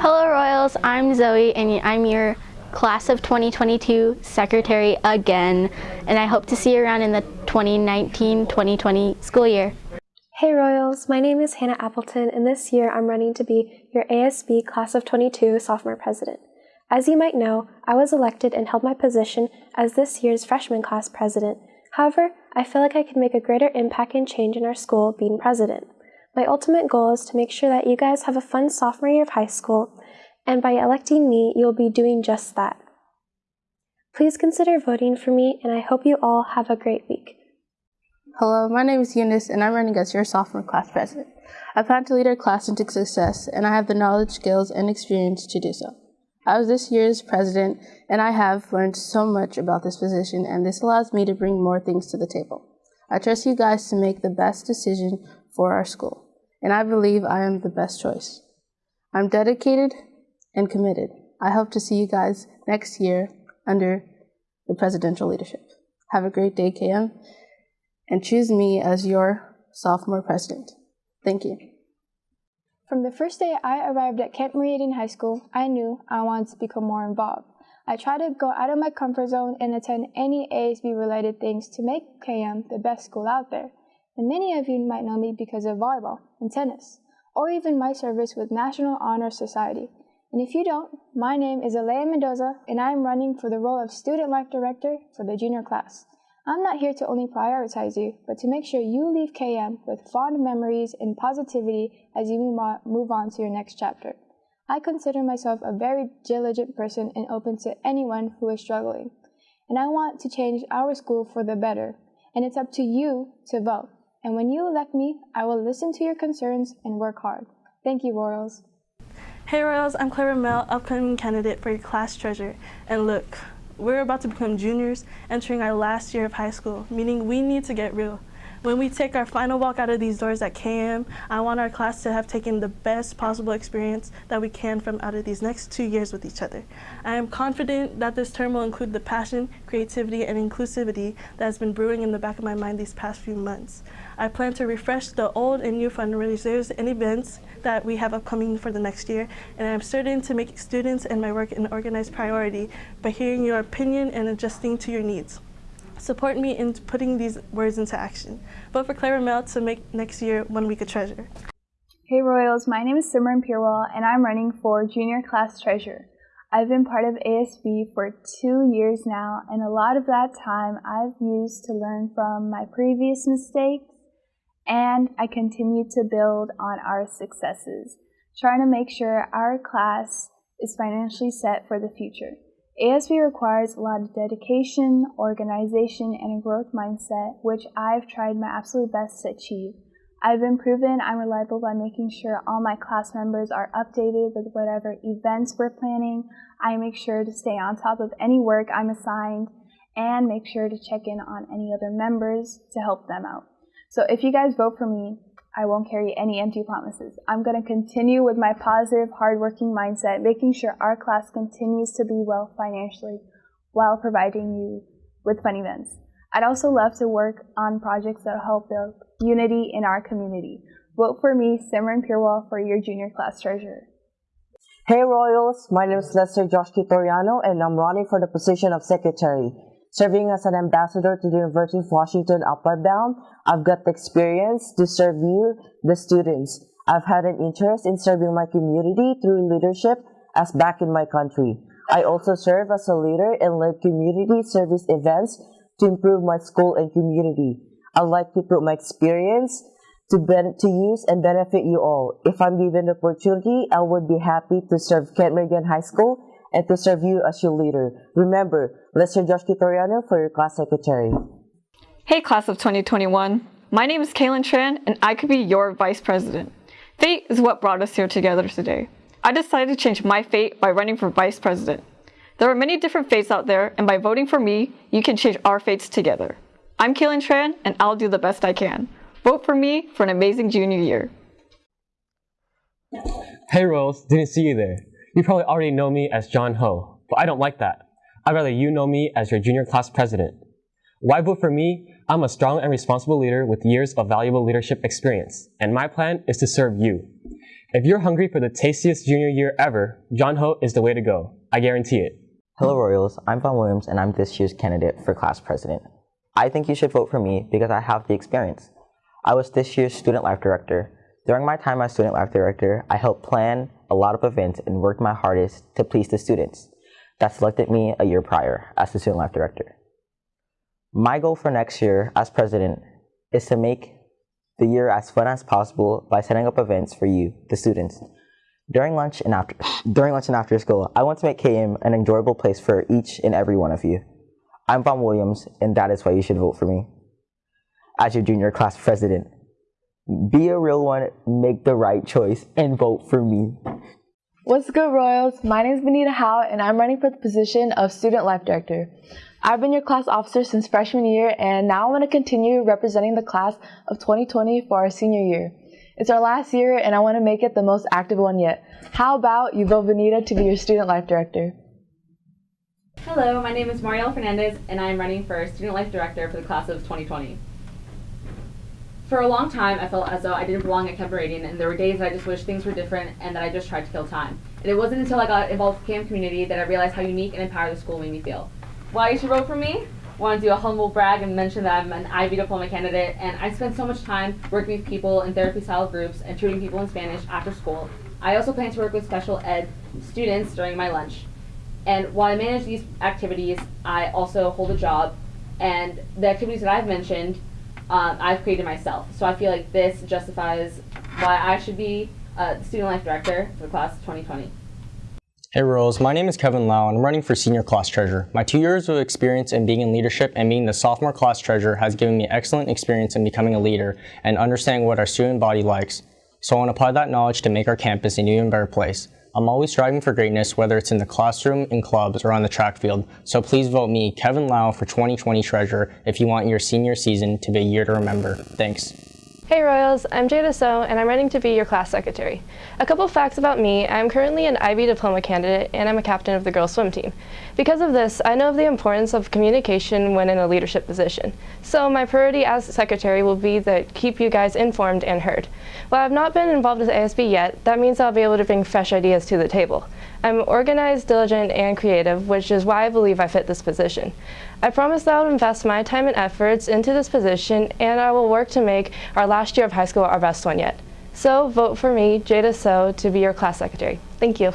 Hello Royals, I'm Zoe and I'm your class of 2022 secretary again and I hope to see you around in the 2019-2020 school year. Hey Royals, my name is Hannah Appleton and this year I'm running to be your ASB class of 22 sophomore president. As you might know, I was elected and held my position as this year's freshman class president. However, I feel like I can make a greater impact and change in our school being president. My ultimate goal is to make sure that you guys have a fun sophomore year of high school, and by electing me, you'll be doing just that. Please consider voting for me, and I hope you all have a great week. Hello, my name is Eunice, and I'm running as your sophomore class president. I plan to lead our class into success, and I have the knowledge, skills, and experience to do so. I was this year's president, and I have learned so much about this position, and this allows me to bring more things to the table. I trust you guys to make the best decision for our school, and I believe I am the best choice. I'm dedicated and committed. I hope to see you guys next year under the presidential leadership. Have a great day, KM, and choose me as your sophomore president. Thank you. From the first day I arrived at Kent Meridian High School, I knew I wanted to become more involved. I tried to go out of my comfort zone and attend any ASB related things to make KM the best school out there. And many of you might know me because of volleyball and tennis, or even my service with National Honor Society. And if you don't, my name is Alea Mendoza, and I am running for the role of Student Life Director for the junior class. I'm not here to only prioritize you, but to make sure you leave KM with fond memories and positivity as you move on to your next chapter. I consider myself a very diligent person and open to anyone who is struggling. And I want to change our school for the better, and it's up to you to vote. And when you elect me, I will listen to your concerns and work hard. Thank you, Royals. Hey Royals, I'm Clara Mel, upcoming candidate for your class treasurer. And look, we're about to become juniors, entering our last year of high school, meaning we need to get real. When we take our final walk out of these doors at KM, I want our class to have taken the best possible experience that we can from out of these next two years with each other. I am confident that this term will include the passion, creativity, and inclusivity that has been brewing in the back of my mind these past few months. I plan to refresh the old and new fundraisers and events that we have upcoming for the next year, and I'm certain to make students and my work an organized priority by hearing your opinion and adjusting to your needs. Support me in putting these words into action. Vote for Clara Mel to make next year one week a treasure. Hey Royals, my name is Simran Pirwal and I'm running for Junior Class Treasurer. I've been part of ASB for two years now and a lot of that time I've used to learn from my previous mistakes and I continue to build on our successes, trying to make sure our class is financially set for the future. ASB requires a lot of dedication, organization, and a growth mindset, which I've tried my absolute best to achieve. I've been proven I'm reliable by making sure all my class members are updated with whatever events we're planning. I make sure to stay on top of any work I'm assigned and make sure to check in on any other members to help them out. So if you guys vote for me, I won't carry any empty promises. I'm going to continue with my positive, hardworking mindset, making sure our class continues to be well financially while providing you with fun events. I'd also love to work on projects that help build unity in our community. Vote for me, Simran Pirwal, for your junior class treasurer. Hey Royals, my name is Lester Josh Kitoriano and I'm running for the position of secretary. Serving as an ambassador to the University of Washington Upward Bound, I've got the experience to serve you, the students. I've had an interest in serving my community through leadership as back in my country. I also serve as a leader and lead community service events to improve my school and community. I'd like to put my experience to, to use and benefit you all. If I'm given the opportunity, I would be happy to serve Kent Meridian High School and to serve you as your leader. Remember, Lester Josh Kitoriano for your class secretary. Hey class of 2021, my name is Kaylin Tran and I could be your vice president. Fate is what brought us here together today. I decided to change my fate by running for vice president. There are many different fates out there and by voting for me, you can change our fates together. I'm Kaylin Tran and I'll do the best I can. Vote for me for an amazing junior year. Hey Rose, didn't see you there. You probably already know me as John Ho, but I don't like that. I'd rather you know me as your junior class president. Why vote for me? I'm a strong and responsible leader with years of valuable leadership experience, and my plan is to serve you. If you're hungry for the tastiest junior year ever, John Ho is the way to go. I guarantee it. Hello Royals, I'm Vaughn Williams and I'm this year's candidate for class president. I think you should vote for me because I have the experience. I was this year's student life director. During my time as student life director, I helped plan a lot of events and worked my hardest to please the students that selected me a year prior as the student life director. My goal for next year as president is to make the year as fun as possible by setting up events for you, the students, during lunch and after during lunch and after school, I want to make KM an enjoyable place for each and every one of you. I'm Vaughn Williams, and that is why you should vote for me. As your junior class president, be a real one, make the right choice, and vote for me. What's good, Royals? My name is Benita Howe, and I'm running for the position of Student Life Director. I've been your class officer since freshman year, and now I want to continue representing the class of 2020 for our senior year. It's our last year and I want to make it the most active one yet. How about you vote Benita to be your student life director? Hello, my name is Marielle Fernandez and I am running for student life director for the class of 2020. For a long time, I felt as though I didn't belong at Kent Meridian, and there were days that I just wished things were different and that I just tried to kill time. And it wasn't until I got involved with the KM community that I realized how unique and empowered the school made me feel. Why you should vote for me? want to do a humble brag and mention that I'm an IB diploma candidate, and I spend so much time working with people in therapy style groups and tutoring people in Spanish after school. I also plan to work with special ed students during my lunch. And while I manage these activities, I also hold a job, and the activities that I've mentioned, um, I've created myself. So I feel like this justifies why I should be a student life director for the class of 2020. Hey Rose, my name is Kevin Lau and I'm running for senior class treasurer. My two years of experience in being in leadership and being the sophomore class treasurer has given me excellent experience in becoming a leader and understanding what our student body likes. So I want to apply that knowledge to make our campus an even better place. I'm always striving for greatness, whether it's in the classroom, in clubs, or on the track field. So please vote me, Kevin Lau, for 2020 treasurer if you want your senior season to be a year to remember. Thanks. Hey Royals, I'm Jada So and I'm running to be your class secretary. A couple facts about me, I'm currently an IB diploma candidate and I'm a captain of the girls swim team. Because of this, I know of the importance of communication when in a leadership position. So my priority as secretary will be to keep you guys informed and heard. While I've not been involved with ASB yet, that means I'll be able to bring fresh ideas to the table. I'm organized, diligent, and creative, which is why I believe I fit this position. I promise that I will invest my time and efforts into this position, and I will work to make our last year of high school our best one yet. So vote for me, Jada So, to be your class secretary. Thank you.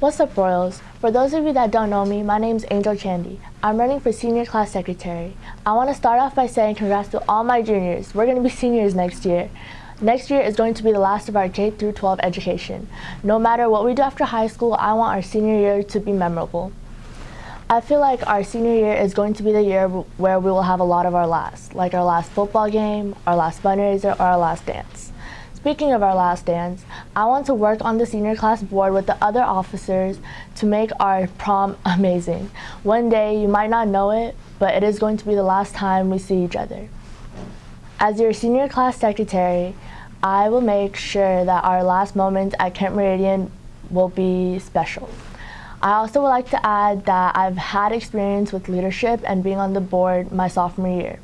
What's up, Royals? For those of you that don't know me, my name is Angel Chandy. I'm running for senior class secretary. I want to start off by saying congrats to all my juniors. We're going to be seniors next year. Next year is going to be the last of our K through 12 education. No matter what we do after high school, I want our senior year to be memorable. I feel like our senior year is going to be the year where we will have a lot of our last, like our last football game, our last fundraiser, or our last dance. Speaking of our last dance, I want to work on the senior class board with the other officers to make our prom amazing. One day, you might not know it, but it is going to be the last time we see each other. As your senior class secretary, I will make sure that our last moments at Kent Meridian will be special. I also would like to add that I've had experience with leadership and being on the board my sophomore year.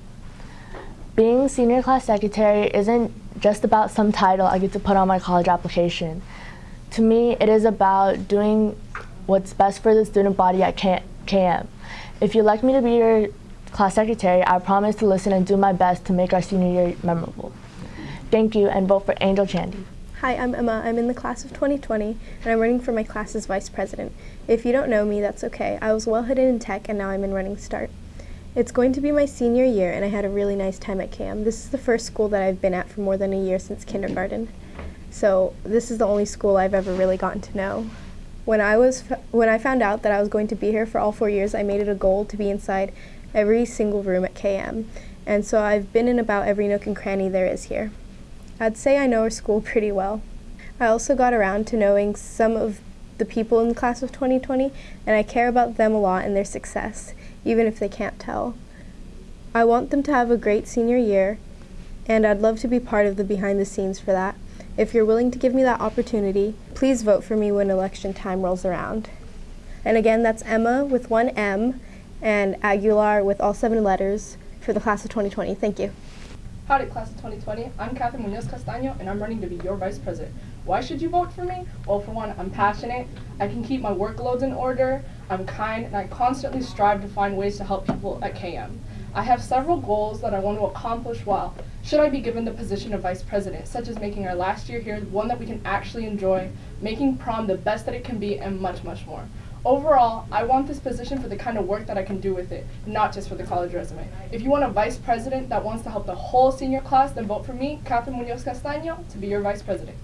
Being senior class secretary isn't just about some title I get to put on my college application. To me, it is about doing what's best for the student body at KM. If you'd like me to be your class secretary, I promise to listen and do my best to make our senior year memorable. Thank you and vote for Angel Chandy. Hi, I'm Emma. I'm in the class of 2020 and I'm running for my class as vice president. If you don't know me, that's okay. I was well hidden in tech and now I'm in Running Start. It's going to be my senior year and I had a really nice time at KM. This is the first school that I've been at for more than a year since kindergarten. So this is the only school I've ever really gotten to know. When I was when I found out that I was going to be here for all 4 years, I made it a goal to be inside every single room at KM. And so I've been in about every nook and cranny there is here. I'd say I know our school pretty well. I also got around to knowing some of the people in the class of 2020, and I care about them a lot and their success, even if they can't tell. I want them to have a great senior year, and I'd love to be part of the behind the scenes for that. If you're willing to give me that opportunity, please vote for me when election time rolls around. And again, that's Emma with one M and Aguilar with all seven letters for the class of 2020. Thank you. Howdy, class of 2020. I'm Catherine Munoz Castaño, and I'm running to be your vice president. Why should you vote for me? Well, for one, I'm passionate, I can keep my workloads in order, I'm kind, and I constantly strive to find ways to help people at KM. I have several goals that I want to accomplish while should I be given the position of vice president, such as making our last year here one that we can actually enjoy, making prom the best that it can be, and much, much more. Overall, I want this position for the kind of work that I can do with it, not just for the college resume. If you want a vice president that wants to help the whole senior class, then vote for me, Catherine Munoz Castaño, to be your vice president.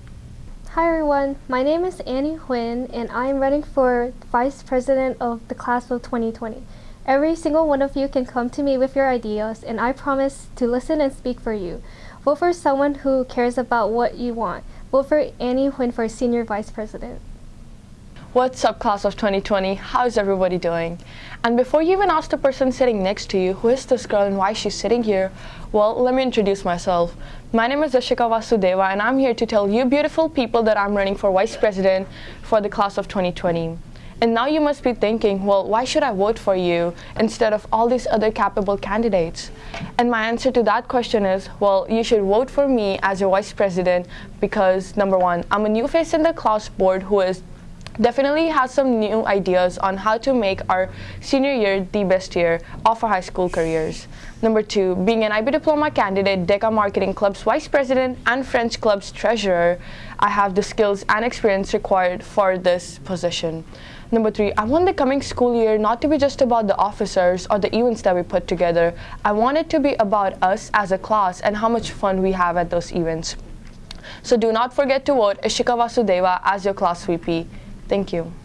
Hi everyone, my name is Annie Huynh and I am running for Vice President of the Class of 2020. Every single one of you can come to me with your ideas and I promise to listen and speak for you. Vote for someone who cares about what you want. Vote for Annie Huynh for Senior Vice President. What's up class of 2020? How's everybody doing? And before you even ask the person sitting next to you, who is this girl and why she's sitting here, well, let me introduce myself. My name is Ashika Vasudeva and I'm here to tell you beautiful people that I'm running for Vice President for the class of 2020. And now you must be thinking, well, why should I vote for you instead of all these other capable candidates? And my answer to that question is, well, you should vote for me as your vice president because number one, I'm a new face in the class board who is definitely has some new ideas on how to make our senior year the best year of our high school careers. Number two, being an IB diploma candidate, DECA Marketing Club's vice president and French Club's treasurer, I have the skills and experience required for this position. Number three, I want the coming school year not to be just about the officers or the events that we put together. I want it to be about us as a class and how much fun we have at those events. So do not forget to vote Ishika Vasudeva as your class VP. Thank you.